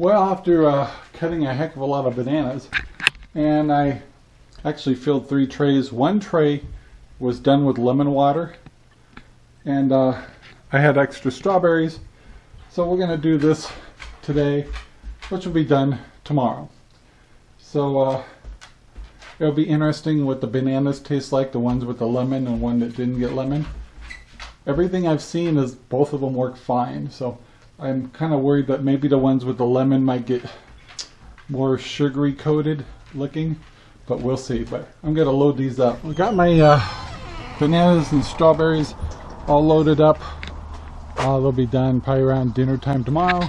Well, after uh, cutting a heck of a lot of bananas, and I actually filled three trays. One tray was done with lemon water, and uh, I had extra strawberries. So we're going to do this today, which will be done tomorrow. So uh, it'll be interesting what the bananas taste like, the ones with the lemon and one that didn't get lemon. Everything I've seen is both of them work fine. So I'm kind of worried that maybe the ones with the lemon might get more sugary coated looking, but we'll see. But I'm gonna load these up. I got my uh, bananas and strawberries all loaded up. Uh, they'll be done probably around dinner time tomorrow.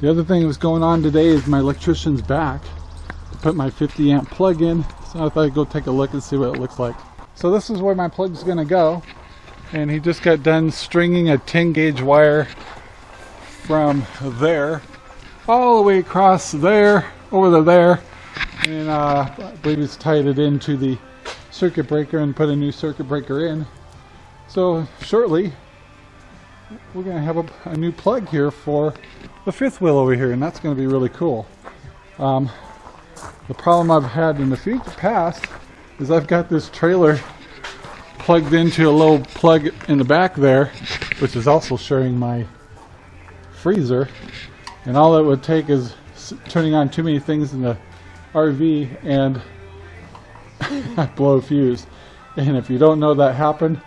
The other thing that's going on today is my electrician's back to put my 50 amp plug in. So I thought I'd go take a look and see what it looks like. So this is where my plug's gonna go. And he just got done stringing a 10 gauge wire from there all the way across there over to there and uh, I believe he's tied it into the circuit breaker and put a new circuit breaker in. So shortly we're gonna have a, a new plug here for the fifth wheel over here and that's gonna be really cool. Um, the problem I've had in the future past is I've got this trailer plugged into a little plug in the back there which is also sharing my freezer and all it would take is turning on too many things in the RV and I blow a fuse. And if you don't know that happened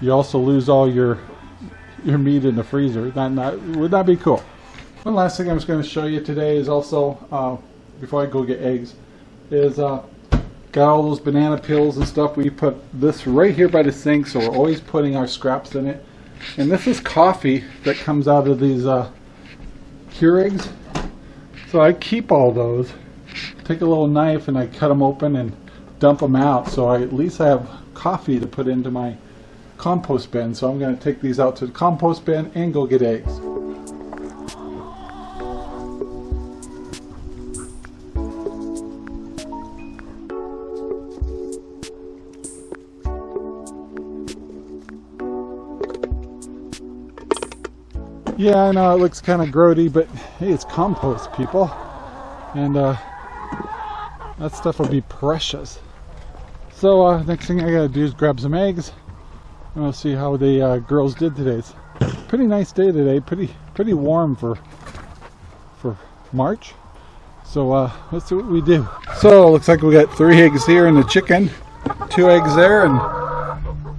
you also lose all your your meat in the freezer. That not would that be cool. One last thing I was going to show you today is also uh, before I go get eggs is uh, got all those banana peels and stuff we put this right here by the sink so we're always putting our scraps in it. And this is coffee that comes out of these uh, Keurigs. So I keep all those. Take a little knife and I cut them open and dump them out. So I at least I have coffee to put into my compost bin. So I'm going to take these out to the compost bin and go get eggs. Yeah, I know it looks kind of grody, but hey, it's compost, people. And uh, that stuff will be precious. So uh, next thing I gotta do is grab some eggs. And we'll see how the uh, girls did today. It's pretty nice day today. Pretty pretty warm for for March. So uh, let's see what we do. So looks like we got three eggs here and a chicken. Two eggs there and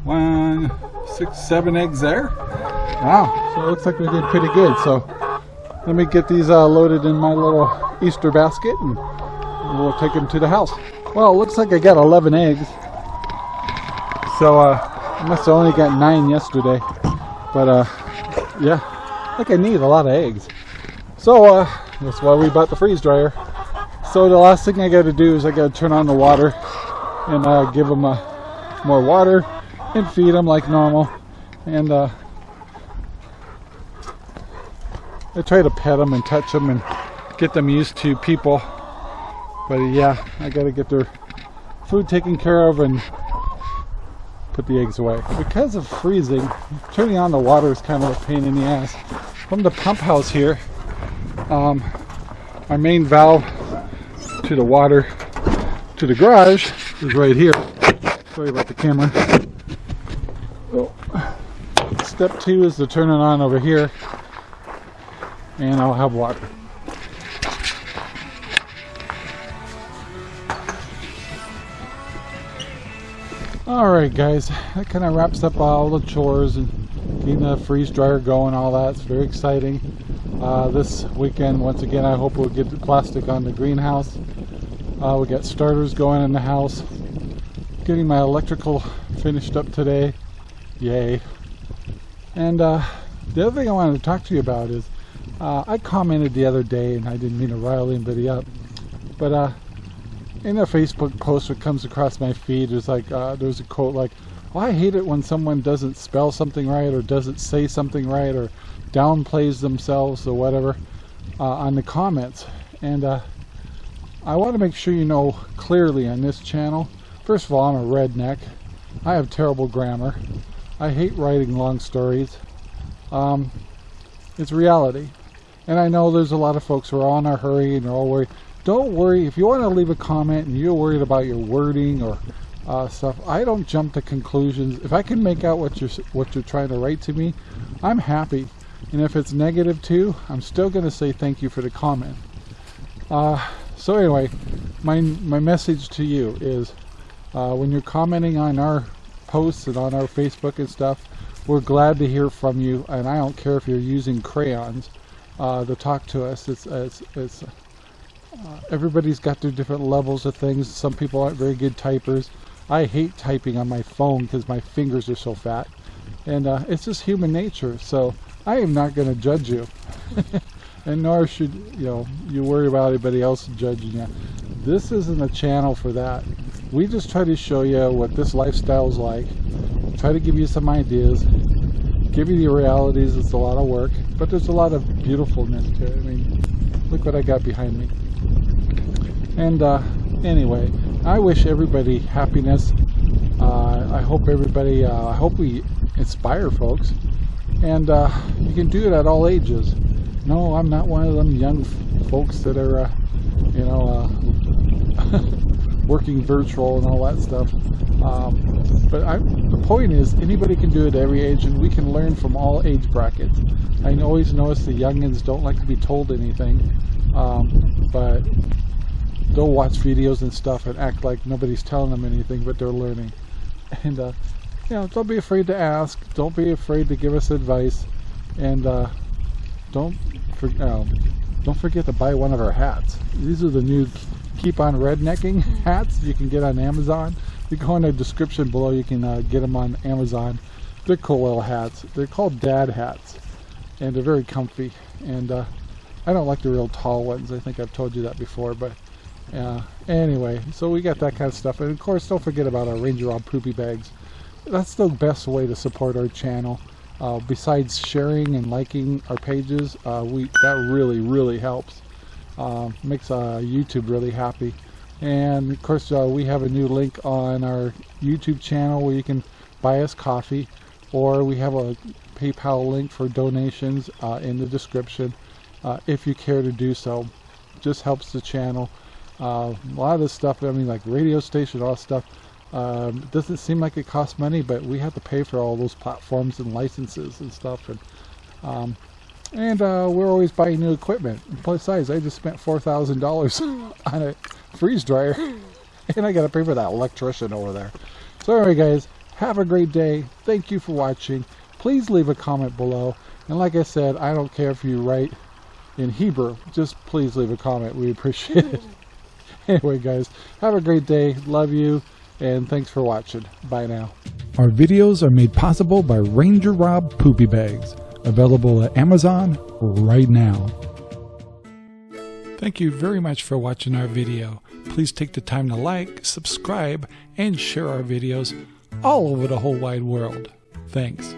one, six, seven eggs there. Wow, so it looks like we did pretty good. So let me get these uh, loaded in my little Easter basket and we'll take them to the house. Well, it looks like I got 11 eggs. So uh, I must have only got nine yesterday. But uh, yeah, I think I need a lot of eggs. So uh, that's why we bought the freeze dryer. So the last thing I got to do is I got to turn on the water and uh, give them uh, more water and feed them like normal. And uh, I try to pet them and touch them and get them used to people. But yeah, I gotta get their food taken care of and put the eggs away. Because of freezing, turning on the water is kind of a pain in the ass. From the pump house here, um, our main valve to the water to the garage is right here. Sorry about the camera. Oh. Step two is the turning on over here and I'll have water. Alright guys, that kind of wraps up all the chores and getting the freeze dryer going all that. It's very exciting. Uh, this weekend, once again, I hope we'll get the plastic on the greenhouse. Uh, we got starters going in the house. Getting my electrical finished up today. Yay. And uh, the other thing I wanted to talk to you about is uh, I commented the other day, and I didn't mean to rile anybody up, but uh, in a Facebook post that comes across my feed, there's like uh, there's a quote like, "Well, I hate it when someone doesn't spell something right, or doesn't say something right, or downplays themselves, or whatever." Uh, on the comments, and uh, I want to make sure you know clearly on this channel. First of all, I'm a redneck. I have terrible grammar. I hate writing long stories. Um, it's reality. And I know there's a lot of folks who are on a hurry and they're all worried. Don't worry. If you want to leave a comment and you're worried about your wording or uh, stuff, I don't jump to conclusions. If I can make out what you're what you're trying to write to me, I'm happy. And if it's negative too, I'm still going to say thank you for the comment. Uh, so anyway, my my message to you is, uh, when you're commenting on our posts and on our Facebook and stuff, we're glad to hear from you. And I don't care if you're using crayons uh, to talk to us. It's it's it's. Uh, everybody's got their different levels of things. Some people aren't very good typers. I hate typing on my phone because my fingers are so fat. And uh, it's just human nature. So I am not going to judge you. and nor should you know you worry about anybody else judging you. This isn't a channel for that. We just try to show you what this lifestyle is like. Try to give you some ideas. Give you the realities. It's a lot of work, but there's a lot of beautifulness to it. I mean, look what I got behind me. And uh, anyway, I wish everybody happiness. Uh, I hope everybody. Uh, I hope we inspire folks, and uh, you can do it at all ages no, I'm not one of them young folks that are, uh, you know, uh, working virtual and all that stuff. Um, but I, the point is, anybody can do it at every age, and we can learn from all age brackets. I always notice the youngins don't like to be told anything, um, but they'll watch videos and stuff and act like nobody's telling them anything, but they're learning. And uh, you know, don't be afraid to ask. Don't be afraid to give us advice, and uh, don't for, um, don't forget to buy one of our hats. These are the new Keep on Rednecking hats you can get on Amazon. You go in the description below, you can uh, get them on Amazon. They're cool little hats. They're called dad hats, and they're very comfy. And uh, I don't like the real tall ones. I think I've told you that before, but uh, anyway, so we got that kind of stuff. And of course, don't forget about our Ranger Rob poopy bags. That's the best way to support our channel. Uh, besides sharing and liking our pages, uh, we that really really helps. Uh, makes uh, YouTube really happy. And of course, uh, we have a new link on our YouTube channel where you can buy us coffee, or we have a PayPal link for donations uh, in the description if you care to do so. Just helps the channel. a lot of this stuff, I mean, like radio station, all stuff um, doesn't seem like it costs money, but we have to pay for all those platforms and licenses and stuff. And um, and uh, we're always buying new equipment. Plus size, I just spent four thousand dollars on a freeze dryer, and I got to pay for that electrician over there. So anyway, guys, have a great day. Thank you for watching. Please leave a comment below. And like I said, I don't care if you write in Hebrew. Just please leave a comment. We appreciate it. anyway, guys, have a great day. Love you and thanks for watching. Bye now. Our videos are made possible by Ranger Rob Poopy Bags, available at Amazon right now. Thank you very much for watching our video. Please take the time to like, subscribe, and share our videos all over the whole wide world. Thanks.